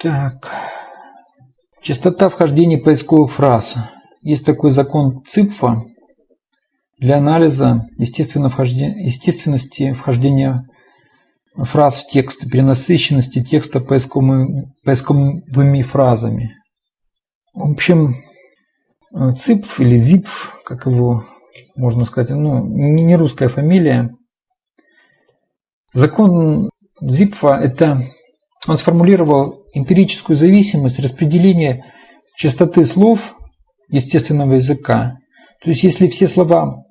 Так. Частота вхождения поисковых фраз. Есть такой закон ЦИПФа для анализа естественности вхождения фраз в текст, перенасыщенности текста поисковыми, поисковыми фразами. В общем, ЦИПФ или ЗИПФ, как его можно сказать, ну, не русская фамилия. Закон ЗИПФа – это он сформулировал эмпирическую зависимость распределения частоты слов естественного языка. То есть, если все слова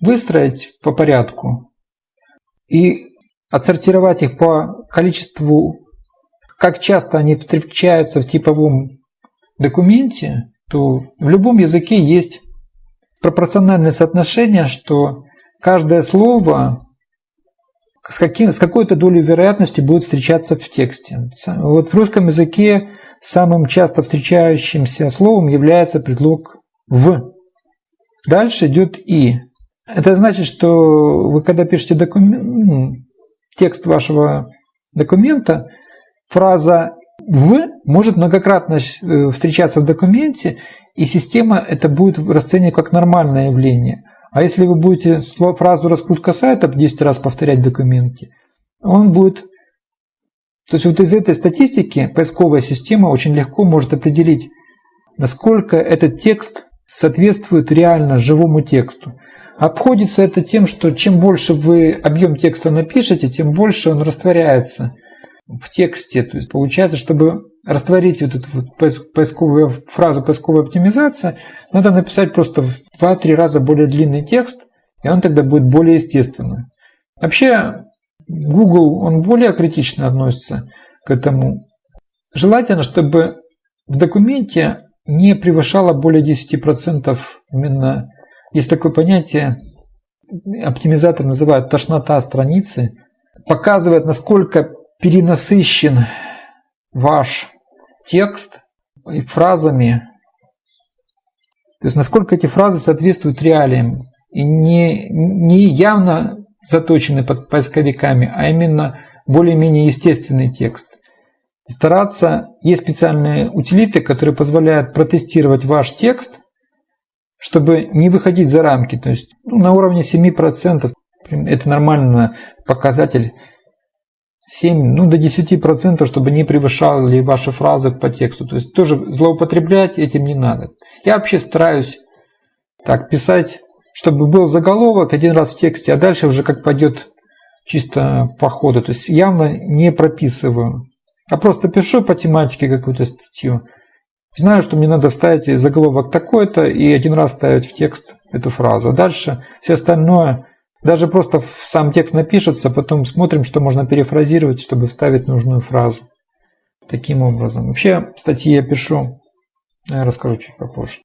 выстроить по порядку и отсортировать их по количеству, как часто они встречаются в типовом документе, то в любом языке есть пропорциональное соотношение, что каждое слово с, каким, с какой-то долей вероятности будет встречаться в тексте. Вот в русском языке самым часто встречающимся словом является предлог «в». Дальше идет «и». Это значит, что вы когда пишете документ, ну, текст вашего документа, фраза «в» может многократно э, встречаться в документе, и система это будет расценивать как нормальное явление. А если вы будете фразу «раскрутка сайта» 10 раз повторять в документе, он будет... То есть вот из этой статистики поисковая система очень легко может определить, насколько этот текст соответствует реально живому тексту. Обходится это тем, что чем больше вы объем текста напишете, тем больше он растворяется в тексте. То есть получается, чтобы растворить вот эту вот поисковую фразу поисковая оптимизация, надо написать просто в 2-3 раза более длинный текст, и он тогда будет более естественный. Вообще, Google, он более критично относится к этому. Желательно, чтобы в документе не превышало более 10% именно, есть такое понятие, оптимизатор называют тошнота страницы, показывает, насколько перенасыщен ваш текст и фразами, то есть насколько эти фразы соответствуют реалиям и не, не явно заточены под поисковиками, а именно более-менее естественный текст. Стараться, есть специальные утилиты, которые позволяют протестировать ваш текст, чтобы не выходить за рамки. То есть ну, на уровне 7% это нормальный показатель 7, ну до 10%, чтобы не превышали ваши фразы по тексту. То есть тоже злоупотреблять этим не надо. Я вообще стараюсь так писать, чтобы был заголовок один раз в тексте, а дальше уже как пойдет чисто по ходу. То есть явно не прописываю. А просто пишу по тематике какую-то статью. Знаю, что мне надо вставить заголовок такой-то и один раз ставить в текст эту фразу. А дальше все остальное даже просто сам текст напишется, потом смотрим, что можно перефразировать, чтобы вставить нужную фразу. Таким образом. Вообще, статьи я пишу, я расскажу чуть попозже.